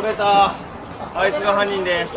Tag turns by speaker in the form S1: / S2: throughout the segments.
S1: 取れた。あいつが犯人です。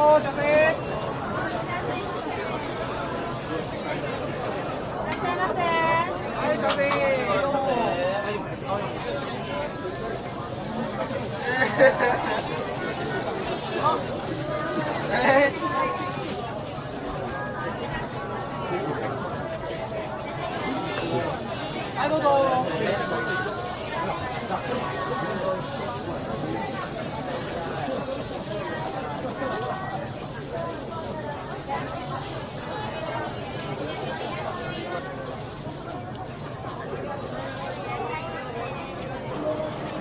S2: Ô, José!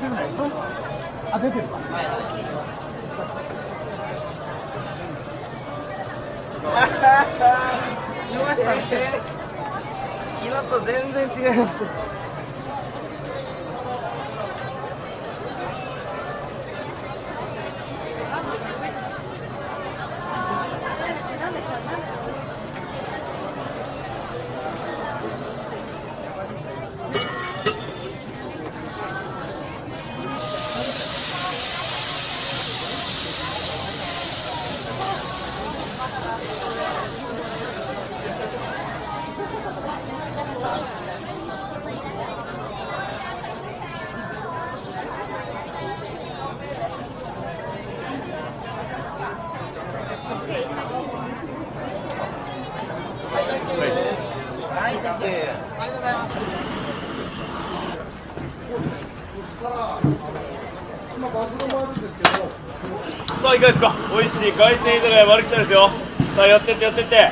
S2: 出ないでしあ出てるか、はいい、
S1: 見ましたね。色と全然違いますはい、 Thank you。ありがとうございます。
S2: さあいかがですか？美味しい海鮮居酒屋丸来たですよ。さあ寄ってって寄ってって。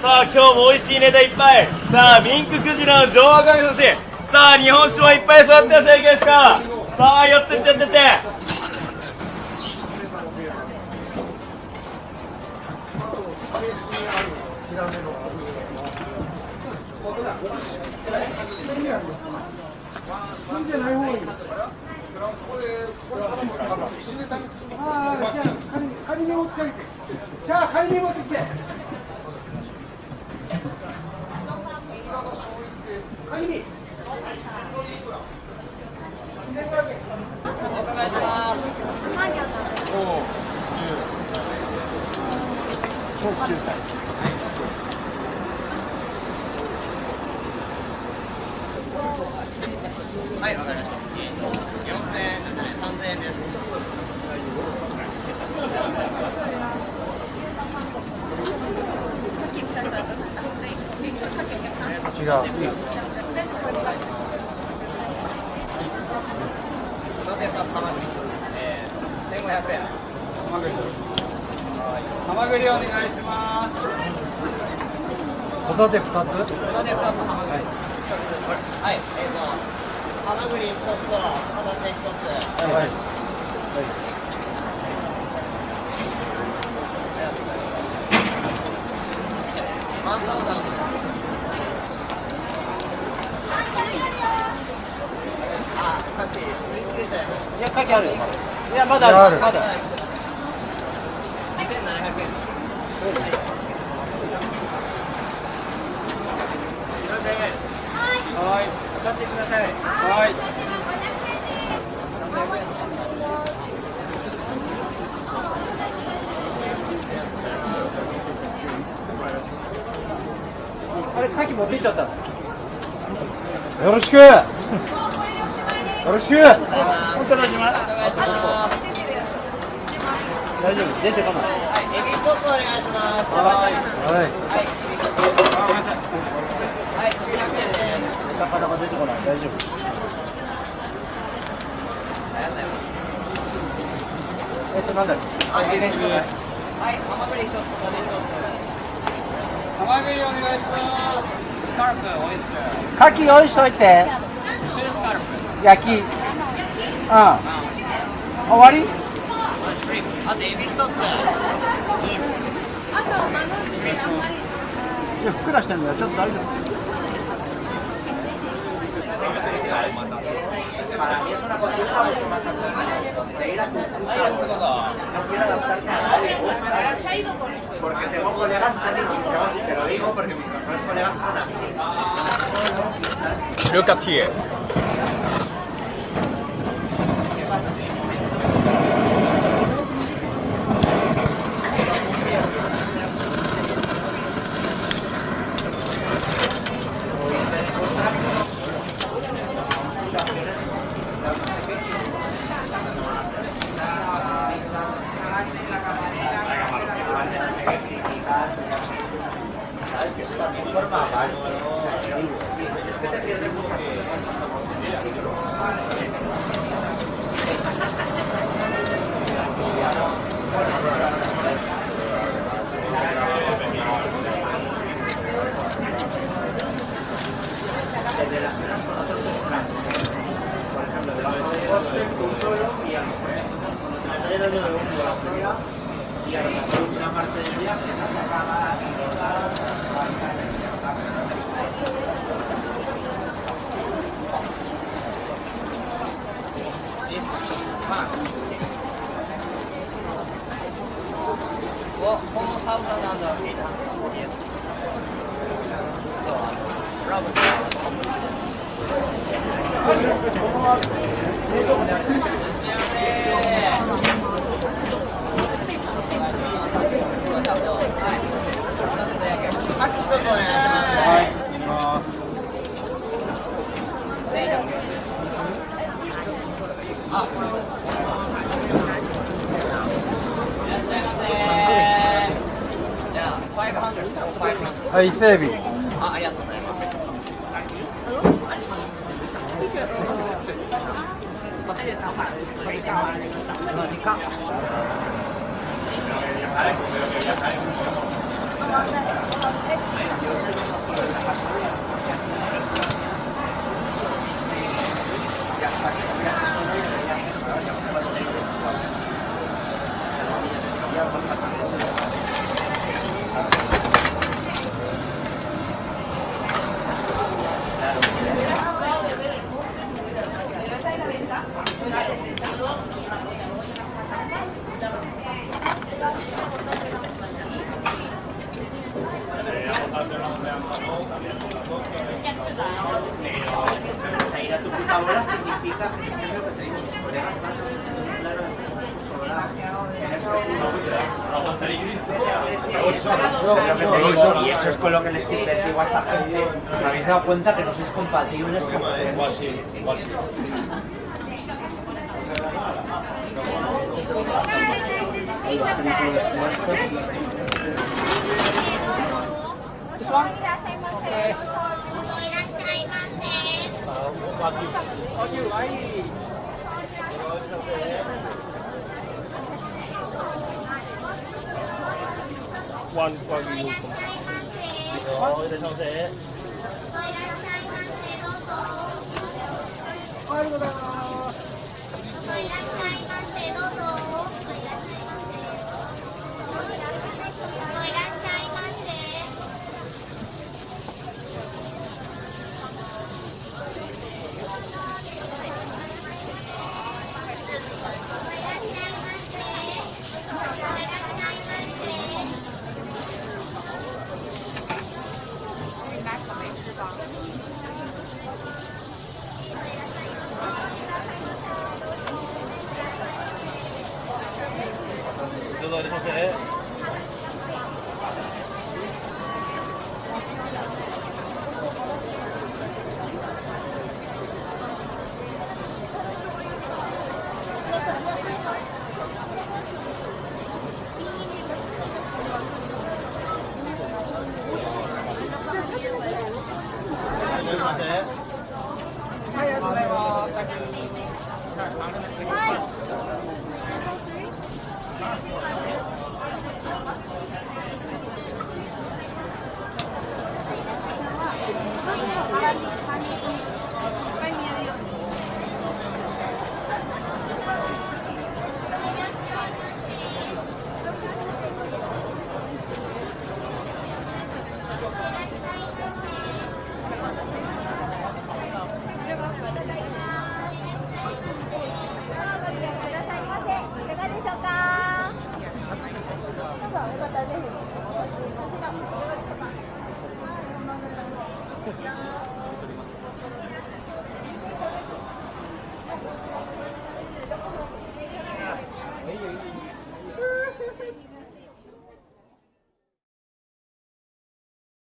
S2: さあ今日も美味しいネタいっぱい。さあミンククジラの上赤身寿司。さあ日本酒もいっぱい揃ってますよいかがですか？さあ寄ってって寄ってって。
S3: 仮に持ってきてさあ仮に持ってきて仮に
S1: お伺いします。はい、わかりました。四千円ですね、三千円です。
S3: 違う。
S1: ハマグリ。えー、千五百円。
S3: ハマグリお願いしますホタテ2つ。
S1: ホタテ二つ。ハマグリ一つ。はい、えっ、ーと、ハマグリ一つ。とホタテ一つ。
S3: はい
S1: マンタオダン。あ、さっき売り切れちゃいました。
S3: いや書きあるよいやまだあるまだ
S1: 二千七百円。
S3: はい渡してくださいはいあれ持ってっちゃったよろしくよろしく。
S1: お
S3: 本当にします
S1: 願い
S3: 大丈夫出てこない
S1: エビ一つお願いします
S3: はい
S1: はいはい900円です
S3: 魚が出てこない大丈夫えっとなんだっけ
S1: あエビですはいハマグリ一つここで一つハマグリお願いしますスカルプオイスター
S3: 牡蠣用意しといて焼きうん終わり
S1: あとエビ一つ
S3: いやふっくらしてんだよちょっと大丈夫
S4: Para mí es una costumbre mucho más así. la No quiero adaptarme a nadie. Porque tengo colegas sanos. Te lo digo porque mis mejores colegas son así.
S2: Look at here.
S1: 上上的
S3: 名堂伊勢海老
S1: あ、ありがとうございます。
S4: はい ir a tu puta bola significa, es que es lo que te digo, mis colegas van teniendo un plano de y eso es con lo que les, les digo a esta gente. ¿Os habéis dado cuenta que no sois compatibles con Igual sí, igual sí.
S2: This one? いらっしゃいませ。どういませ。